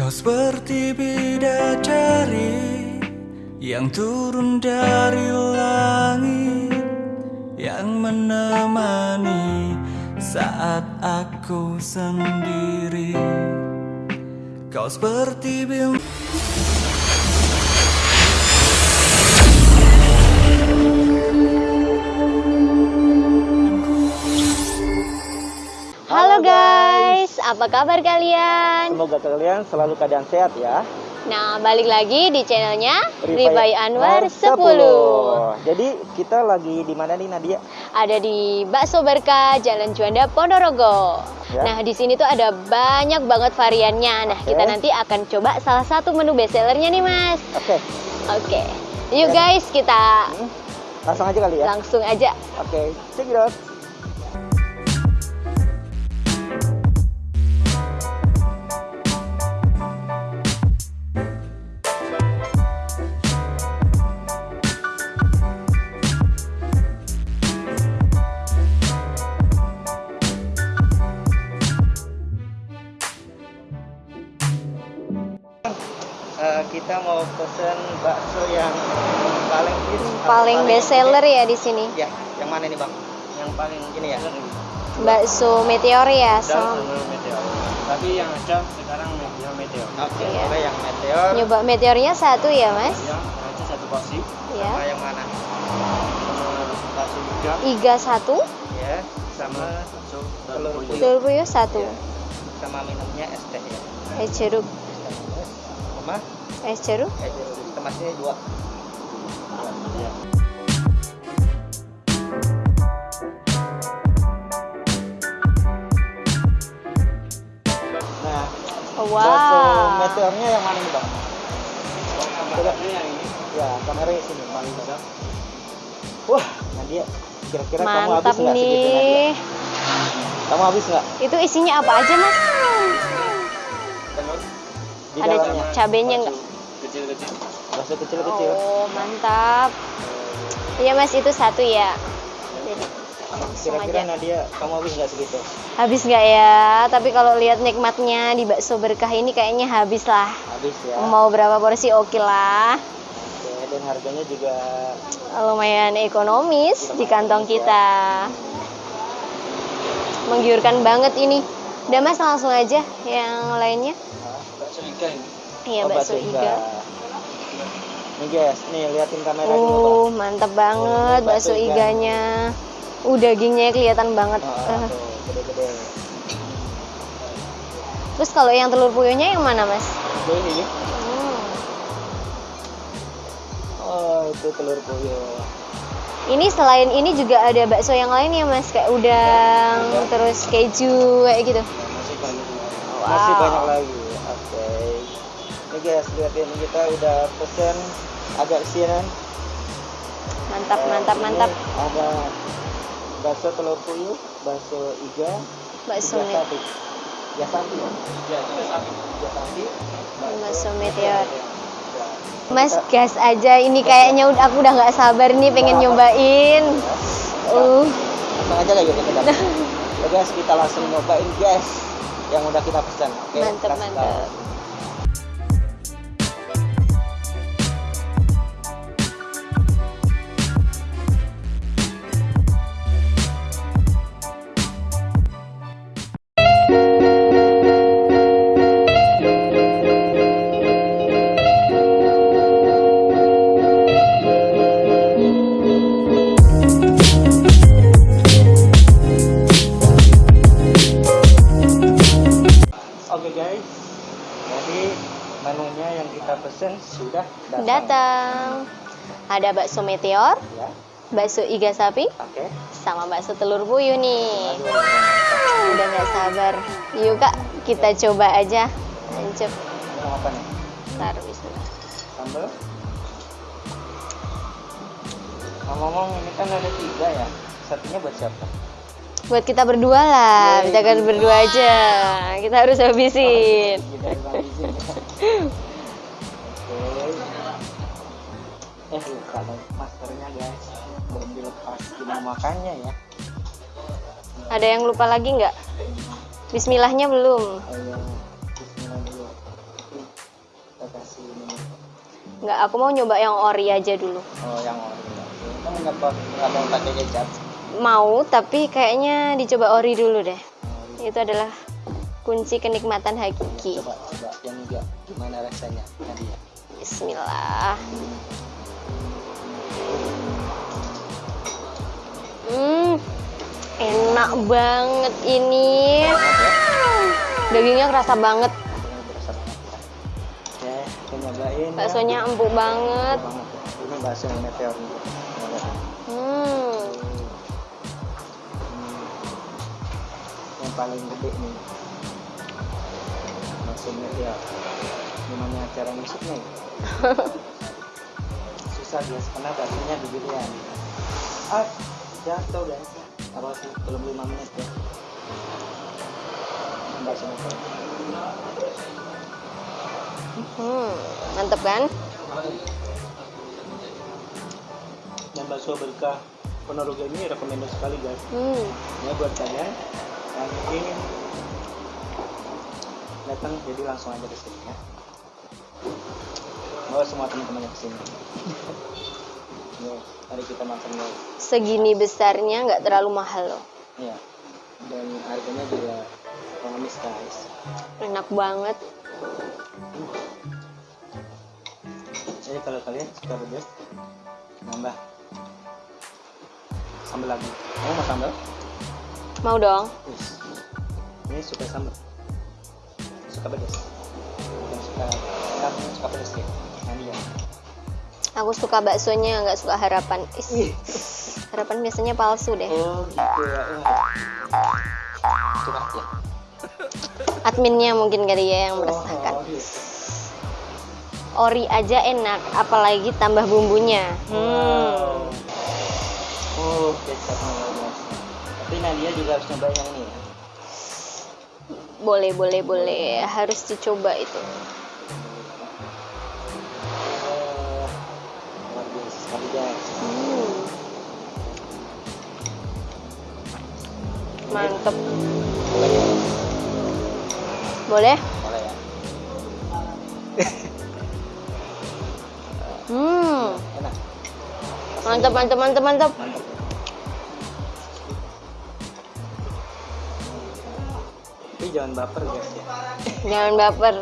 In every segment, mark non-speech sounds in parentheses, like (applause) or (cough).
Kau seperti bidadari yang turun dari langit yang menemani saat aku sendiri. Kau seperti bintang. Apa kabar kalian? Semoga kalian selalu keadaan sehat ya. Nah, balik lagi di channelnya Rifai Anwar 10. Jadi kita lagi di mana nih Nadia? Ada di Bakso Berkah, Jalan Juanda, Ponorogo. Ya. Nah, di sini tuh ada banyak banget variannya. Nah, kita Oke. nanti akan coba salah satu menu bestsellernya nih, Mas. Oke, Oke. Yuk Ya. guys, kita hmm, langsung aja kali ya. langsung aja. Oke, check it out. Paling bestseller ya di sini. Ya, yang mana nih bang? Yang paling ini ya? Bakso Meteor ya, sama sama meteor. Tapi yang ada sekarang meteor meteor. Oke, Iya. boleh yang meteor. nyoba meteornya satu ya, Mas? Yang aja satu porsi Ya. Sama yang mana? sama bakso juga. Iga satu, Ya, sama bakso telur puyuh. telur puyuh satu, Ya. Sama minumnya es teh ya. es jeruk, Sama es jeruk. es jeruk. Kemasnya dua. Ya. Bakso wow. meteornya yang mana nih bang? Ini yang ini Ya, kameranya sini paling besar. Wah, Nadia, kira-kira kamu habis Mantap nggak segitu Nadia? nih. Kamu habis nggak? Itu isinya apa aja, Mas? Di Ada dalamnya cabenya nggak? kecil-kecil. bakso kecil-kecil. Oh, mantap. Iya, Mas, itu satu ya. Jadi, langsung Kira-kira. Nadia, kamu habis nggak segitu? Habis nggak ya? Tapi kalau lihat nikmatnya di bakso berkah ini kayaknya habis lah. Habis ya. Mau berapa porsi oke lah. Oke, dan harganya juga Lumayan ekonomis di kantong kita. Menggiurkan banget ini. Udah Mas langsung aja yang lainnya. Bakso iga ini. Iya, oh, bakso iga. Nih guys, nih liatin kamera dulu Oh, bang. mantap banget Oh, bakso bakso iga. iganya. Uh, dagingnya kelihatan banget. Ah, tuh, gede-gede. Terus kalau yang telur puyuhnya yang mana, Mas? Itu ini. Hmm. Oh, itu telur puyuh. Ini selain ini juga ada bakso yang lain ya, Mas? Kayak udang, terus keju kayak gitu. Masih banyak. Masih Wow. banyak lagi. Oke. Ini guys, liatin kita udah pesen agak siaran. Mantap, Eh, mantap, ini mantap. Ada bakso telur puyuh, bakso iga, Bakso iga sapi. Iga sapi ya? Ya, sapi. Iga sapi. Bakso meteor. Mas gas aja ini kayaknya udah aku udah nggak sabar nih pengen nyobain. Uh, Langsung aja lah yuk (laughs) kita. Ya guys, kita langsung nyobain guys yang udah kita pesan. Oke, mantep kasih mantep. Guys, jadi menunya yang kita pesen sudah datang. Datang. Ada bakso meteor, Ya, bakso iga sapi, oke. sama bakso telur puyuh nih. Aduh, Udah nggak sabar. Yuk kak, kita coba aja. Lanjut. apa nih? Taruh bismillah. Sambal. Ngomong-ngomong ini kan ada tiga ya. Satunya buat siapa? Buat kita berdua lah, kita kan berdua aja. Kita harus habisin. Kita yang habisin. Eh maskernya guys. Belum dilepas gimana makannya ya? Ada yang lupa lagi nggak? Bismillahnya belum. Nggak, aku mau nyoba yang ori aja dulu. oh yang ori kamu nggak mau pakai kecap Mau, tapi kayaknya dicoba ori dulu deh. Ori. Itu adalah kunci kenikmatan hakiki. coba coba yang juga gimana rasanya Nadia Bismillah. Hmm, enak banget ini. Dagingnya kerasa banget. Ya nyobain ya. Baksonya empuk banget. ya. ini bakso meteor paling gede nih. Bakso meteor gimana cara ngisupnya ya? (laughs) susah guys karena baksonya gedean ah jatuh guys. Apa sih belum lima menit ya. Bakso meteor hmm, mantep kan? dan bakso berkah Ponorogo ini rekomendasi sekali guys. Hmm, ya buat kalian yang ingin datang jadi langsung aja ke sini ya. Bawa semua teman-temannya ke sini. (laughs) Ya mari kita makan guys segini besarnya nggak terlalu mahal loh. ya dan harganya juga ekonomis guys. Enak banget. jadi kalau kalian suka pedas nambah. Sambal lagi. Kamu mau sambal Mau dong? Ini suka sambal suka pedas yang suka suka pedas ya nanti ya Aku suka baksonya, nggak suka harapan. Is, harapan biasanya palsu deh. Oh gitu ya. Curhat ya. Adminnya mungkin kali ya yang meresahkan. Oh, gitu. Ori aja enak, apalagi tambah bumbunya. Hmm. Oh. Tapi Nadia juga harus nyobain yang ini ya. Boleh, boleh, boleh. Harus dicoba itu. Luar biasa sekali guys. Hmm. Mantep. Boleh? Boleh ya. Hmm. Enak. Mantep, mantep, mantep, mantep. Mantap. Jangan baper guys ya. Jangan baper.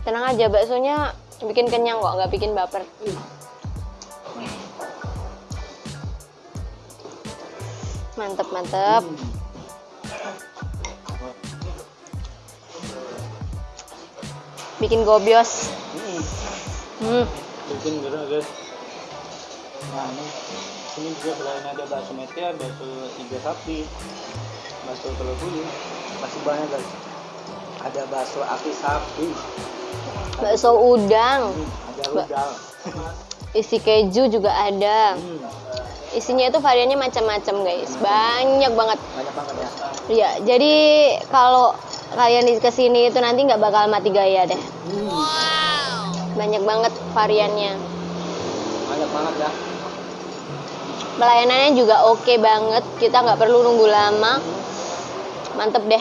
Tenang aja, baksonya bikin kenyang kok, nggak bikin baper. Mantep, mantep. Hmm. Bikin gobios. Hmm. Hmm. bikin gerah guys nah ini sini juga selain ada bakso meteor bakso iga sapi bakso telur gulung masih banyak guys. Ada bakso api sapi. Bakso udang, hmm, ada udang. Isi keju juga ada. hmm, Isinya itu variannya macam-macam guys, banyak banget. banyak banget ya. Ya, jadi kalau kalian di ke sini itu nanti nggak bakal mati gaya deh. Banyak banget variannya. banyak banget ya Pelayanannya juga oke banget. Kita nggak perlu nunggu lama. Mantep deh.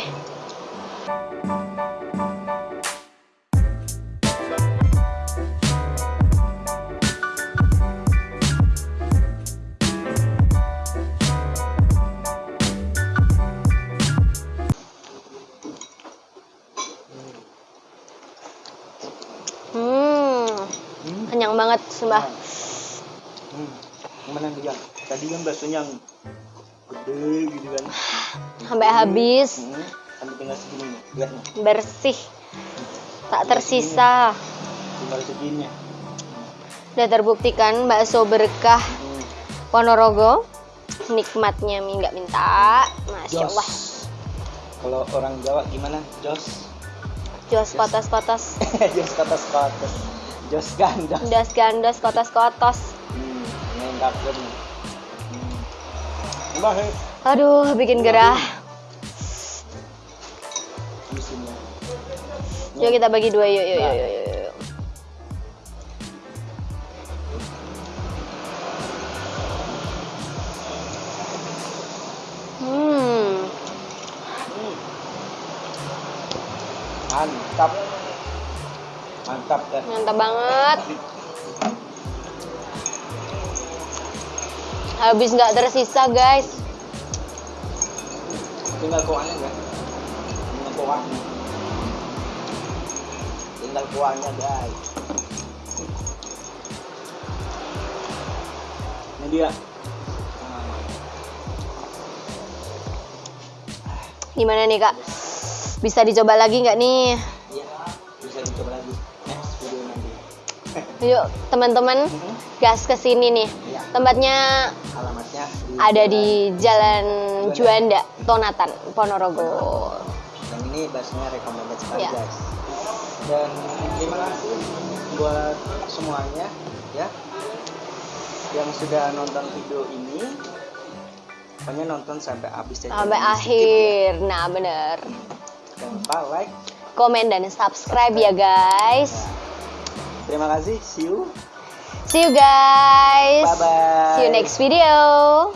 Hmm, hmm. kenyang banget, sumpah. hmm. gimana dia tadi kan baksonya yang gede gitu kan Sampai habis, hmm. sampai tinggal segini lihat nih bersih, tak tersisa. tinggal segini Udah terbuktikan bakso berkah hmm. Ponorogo nikmatnya mi nggak minta masya Jos. allah Kalau orang Jawa gimana? Jos. jos kotos kotos Jos kotos (laughs) kotos. Jos gandos. das gandos kotos kotos Hmm, main aduh bikin gerah. Yuk kita bagi dua. Yuk yuk yuk yuk, hmm. Hmm. mantap. Mantap dan Mantap banget. Habis nggak tersisa guys. tinggal kuahnya guys tinggal kuahnya tinggal kuahnya guys ini dia Gimana nih kak? Bisa dicoba lagi nggak nih? Yuk teman-teman gas ke sini nih. Iya. Tempatnya alamatnya di ada di Jalan Juanda, Tonatan, Ponorogo. yang ini baksonya recommended sekali Iya. guys dan terima kasih buat semuanya ya yang sudah nonton video ini pokoknya nonton sampai habis dan Sampai akhir. Nah bener. ya. jangan lupa like Komen dan subscribe ya guys. Terima kasih see you See you guys. bye bye See you next video.